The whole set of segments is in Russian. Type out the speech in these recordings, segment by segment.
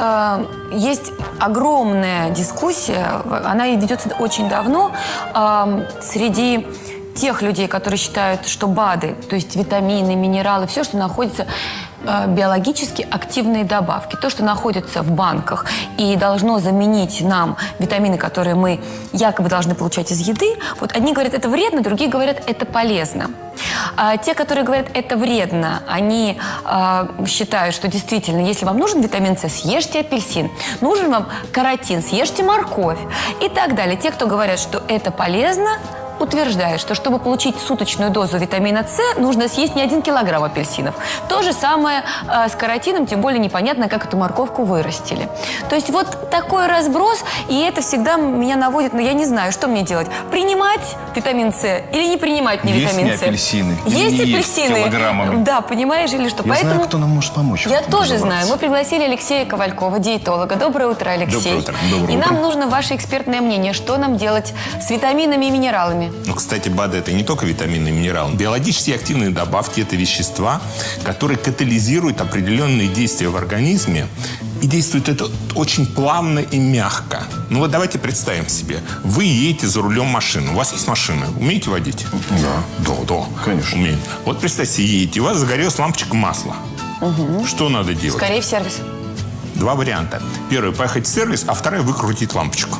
Э, Есть огромная дискуссия, она ведется очень давно э, среди тех людей, которые считают, что БАДы, то есть витамины, минералы, все, что находится э, биологически активные добавки, то, что находится в банках и должно заменить нам витамины, которые мы якобы должны получать из еды, вот одни говорят, это вредно, другие говорят, это полезно. А те, которые говорят, это вредно, они э, считают, что действительно, если вам нужен витамин С, съешьте апельсин. Нужен вам каротин, съешьте морковь и так далее. Те, кто говорят, что это полезно, утверждает, что чтобы получить суточную дозу витамина С, нужно съесть не один килограмм апельсинов. То же самое э, с каротином, тем более непонятно, как эту морковку вырастили. То есть вот такой разброс, и это всегда меня наводит, но я не знаю, что мне делать. Принимать витамин С или не принимать мне Есть витамин не С? апельсины? Есть не есть апельсины. килограммами? Да, понимаешь, или что? Я Поэтому... знаю, кто нам может помочь. Я тоже знаю. Мы пригласили Алексея Ковалькова, диетолога. Доброе утро, Алексей. Доброе утро. Доброе и утро. нам нужно ваше экспертное мнение, что нам делать с витаминами и минералами. Ну, кстати, БАДы – это не только витамины и минералы. Биологически активные добавки – это вещества, которые катализируют определенные действия в организме. И действует это очень плавно и мягко. Ну вот давайте представим себе. Вы едете за рулем машины. У вас есть машина. Умеете водить? Да. Да, да. Конечно. Умею. Вот представьте, едете, у вас загорелась лампочка масла. Что надо делать? Скорее в сервис. Два варианта. Первый – поехать в сервис, а второй – выкрутить лампочку.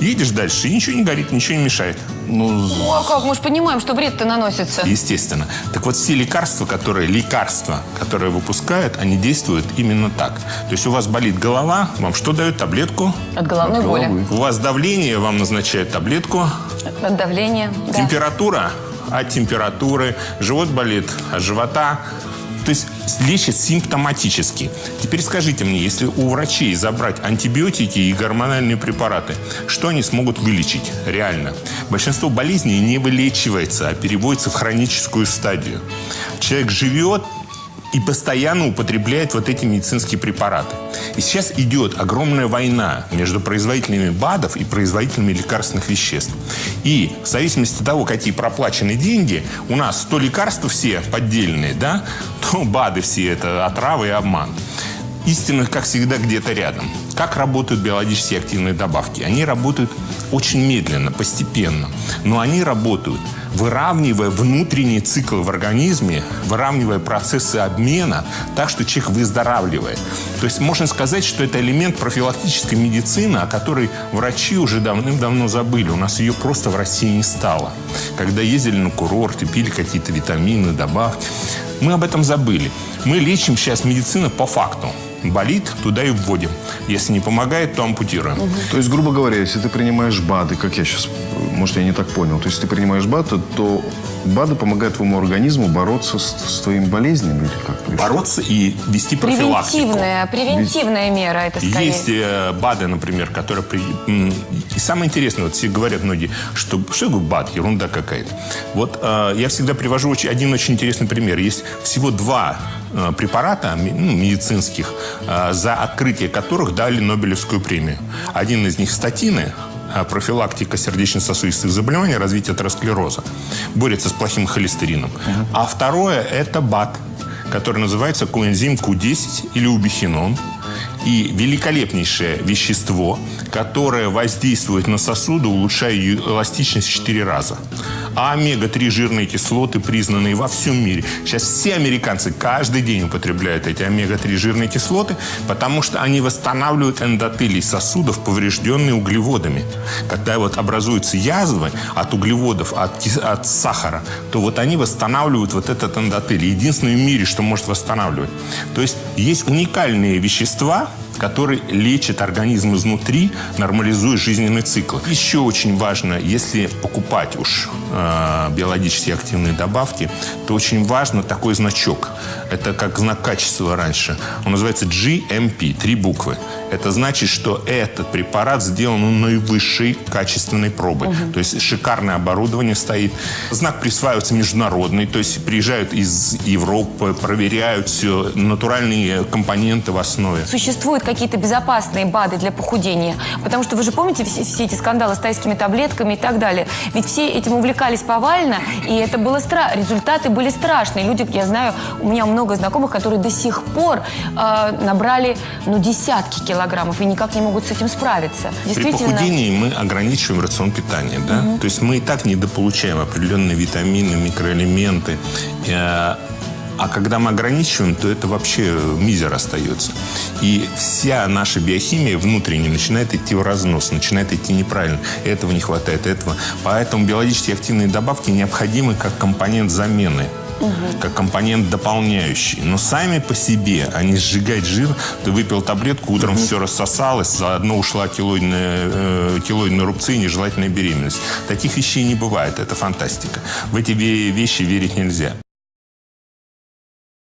Едешь дальше, и ничего не горит, ничего не мешает. Ну, Ну а как? Мы же понимаем, что вред-то наносится. Естественно. Так вот, все лекарства, которые, лекарства, которые выпускают, они действуют именно так. То есть у вас болит голова, вам что дают? Таблетку. От головной боли. головы. У вас давление, вам назначают таблетку. От давления. да. Температура от температуры. Живот болит от живота. То есть лечат симптоматически. Теперь скажите мне, если у врачей забрать антибиотики и гормональные препараты, что они смогут вылечить реально? Большинство болезней не вылечивается, а переводится в хроническую стадию. Человек живет и постоянно употребляет вот эти медицинские препараты. И сейчас идет огромная война между производителями БАДов и производителями лекарственных веществ. И в зависимости от того, какие проплачены деньги, у нас то лекарства все поддельные, да, то БАДы все это отравы и обман. Истина, как всегда, где-то рядом. Как работают биологически активные добавки? Они работают очень медленно, постепенно. Но они работают, выравнивая внутренние циклы в организме, выравнивая процессы обмена так, что человек выздоравливает. То есть можно сказать, что это элемент профилактической медицины, о которой врачи уже давным-давно забыли. У нас ее просто в России не стало. Когда ездили на курорты, пили какие-то витамины, добавки. Мы об этом забыли. Мы лечим сейчас медицину по факту. Болит, туда и вводим. Если не помогает, то ампутируем. то есть, грубо говоря, если ты принимаешь БАДы, как я сейчас, может, я не так понял, то есть ты принимаешь БАДы, то БАДы помогают твоему организму бороться с, с твоими болезнями или как? То Бороться и вести профилактику. Превентивная, превентивная мера это скорее. Есть э, БАДы, например, которые... При... И самое интересное, вот все говорят многие, что что такое БАД, ерунда какая-то. Вот э, я всегда привожу очень- один очень интересный пример. Есть всего два э, препарата ну, медицинских, э, за открытие которых дали Нобелевскую премию. Один из них статины, э, профилактика сердечно-сосудистых заболеваний, развитие атеросклероза. Борется с плохим холестерином. А второе – это БАД, который называется коэнзим Q10 или убихинон. И великолепнейшее вещество, которое воздействует на сосуды, улучшая эластичность в 4 раза. А омега-3 жирные кислоты, признанные во всем мире. Сейчас все американцы каждый день употребляют эти омега-3 жирные кислоты, потому что они восстанавливают эндотелий сосудов, поврежденные углеводами. Когда вот образуются язвы от углеводов, от, от сахара, то вот они восстанавливают вот этот эндотелий. Единственное в мире, что может восстанавливать. То есть есть уникальные вещества, которые лечат организм изнутри, нормализуя жизненный цикл. Еще очень важно, если покупать уж э, биологически активные добавки, то очень важно такой значок. Это как знак качества раньше. Он называется GMP, три буквы. Это значит, что этот препарат сделан у наивысшей качественной пробы. То есть шикарное оборудование стоит. Знак присваивается международный, то есть приезжают из Европы, проверяют все, натуральные компоненты в основе. Существует какие-то безопасные БАДы для похудения. Потому что вы же помните все, все эти скандалы с тайскими таблетками и так далее. Ведь все этим увлекались повально, и это было страшно. Результаты были страшные. Люди, я знаю, у меня много знакомых, которые до сих пор э, набрали ну, десятки килограммов и никак не могут с этим справиться. При Действительно. похудении мы ограничиваем рацион питания, да? То есть мы и так недополучаем определенные витамины, микроэлементы. Э, А когда мы ограничиваем, то это вообще мизер остается. И вся наша биохимия внутренняя начинает идти в разнос, начинает идти неправильно. Этого не хватает, этого. Поэтому биологически активные добавки необходимы как компонент замены как компонент дополняющий. Но сами по себе они сжигать жир. Ты выпил таблетку, утром все рассосалось, заодно ушла келоидная, э, келоидные рубцы и нежелательная беременность. Таких вещей не бывает. Это фантастика. В эти ве- вещи верить нельзя.